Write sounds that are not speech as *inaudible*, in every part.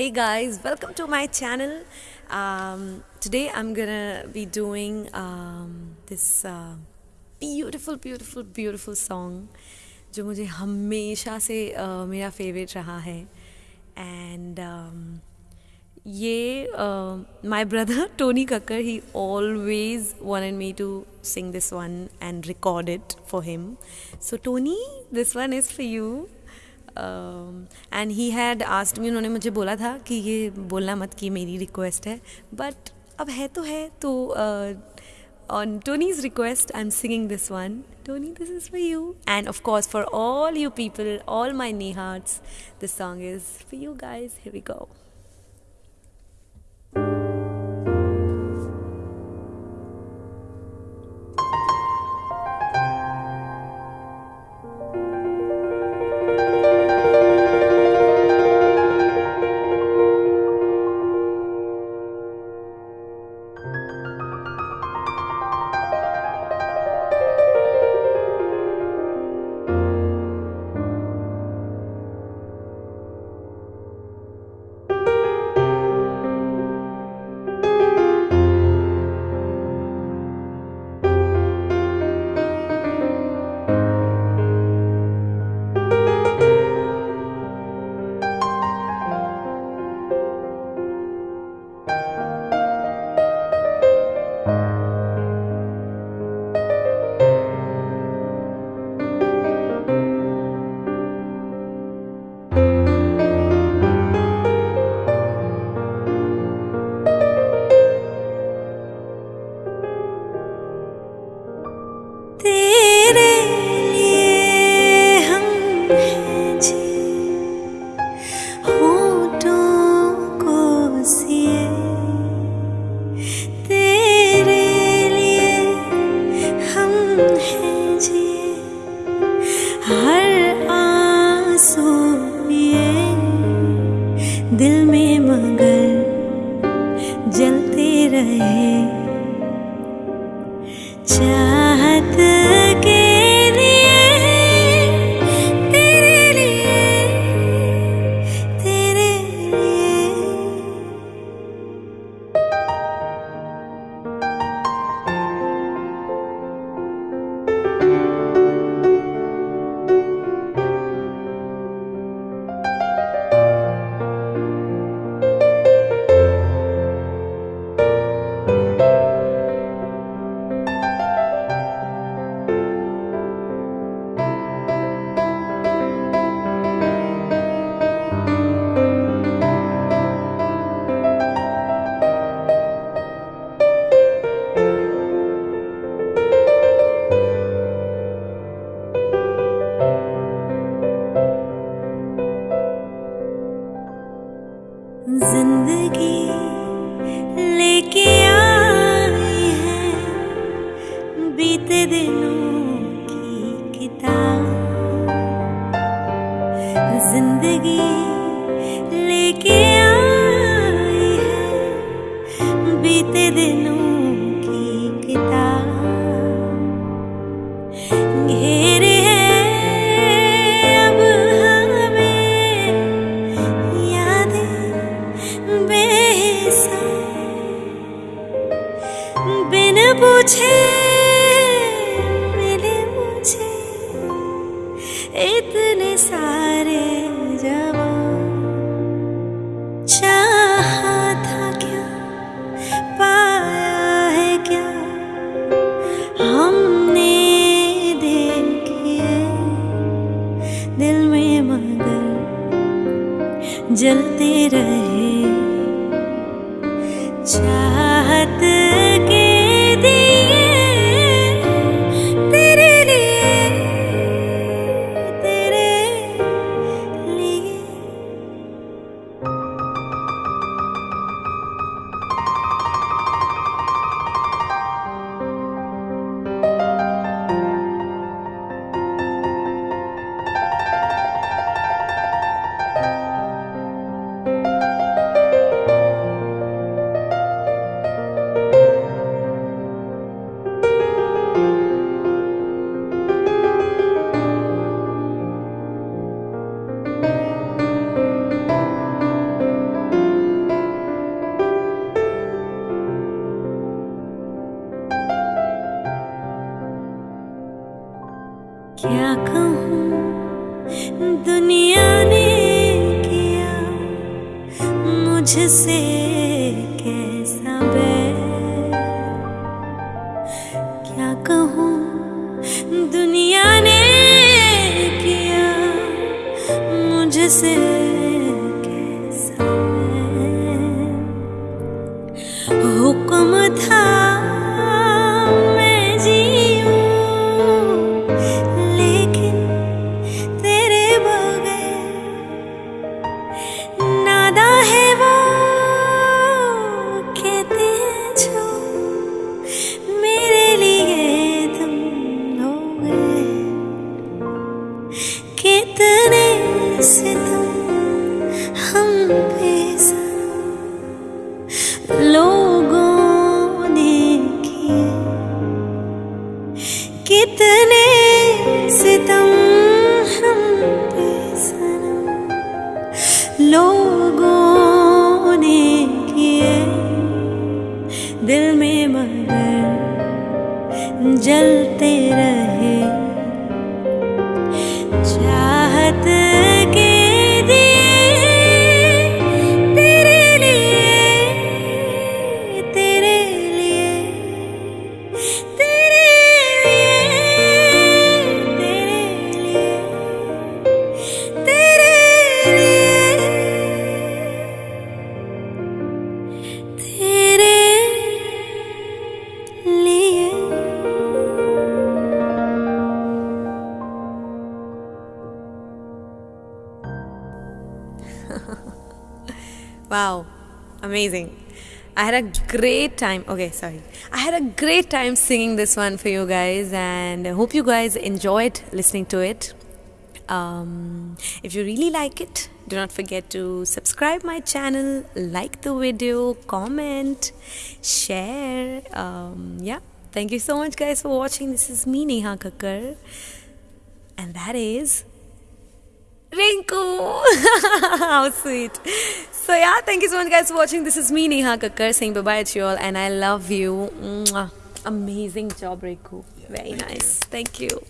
Hey guys, welcome to my channel. Um, today I'm gonna be doing um, this uh, beautiful, beautiful, beautiful song जो मुझे हमेशा से uh, मेरा favourite रहा है एंड um, ये my brother *laughs* Tony Kakkar he always wanted me to sing this one and record it for him so tony this one is for you And he had asked में उन्होंने मुझे बोला था कि ये बोलना मत कि मेरी रिक्वेस्ट है बट अब है तो है तो on Tony's request I am singing this one Tony this is for you and of course for all you people all my knee hearts this song is for you guys heavy गाओ जलते रहे। चाहत बीते दिनों की किताब ज़िंदगी लेके आई है बीते दिनों की किताब घेरे हैं अब हमें यादें बेहिसाब बिन पूछे क्या कहूँ? दुनिया ने किया मुझसे कैसा बैर? क्या कहूँ? दुनिया ने किया मुझसे कितने सितम हम पे सनम लोगों ने किए दिल में मगर जलते Wow, amazing. I had a great time. Okay, sorry. I had a great time singing this one for you guys, and I hope you guys enjoyed listening to it. Um, if you really like it, do not forget to subscribe my channel, like the video, comment, share. Um, yeah, thank you so much, guys, for watching. This is me, Neha Kakkar, and that is Rinku. *laughs* How sweet. So yeah, thank you so much guys for watching. This is me Neha Kakkar saying bye bye to you all and I love you. Mwah. Amazing job Rinku. Very nice. Thank you.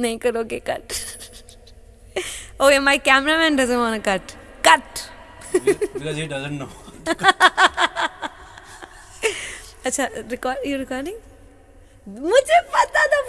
नहीं करोगे cut *laughs* okay my cameraman doesn't want to cut cut because he doesn't know. *laughs* अच्छा record you recording मुझे पता था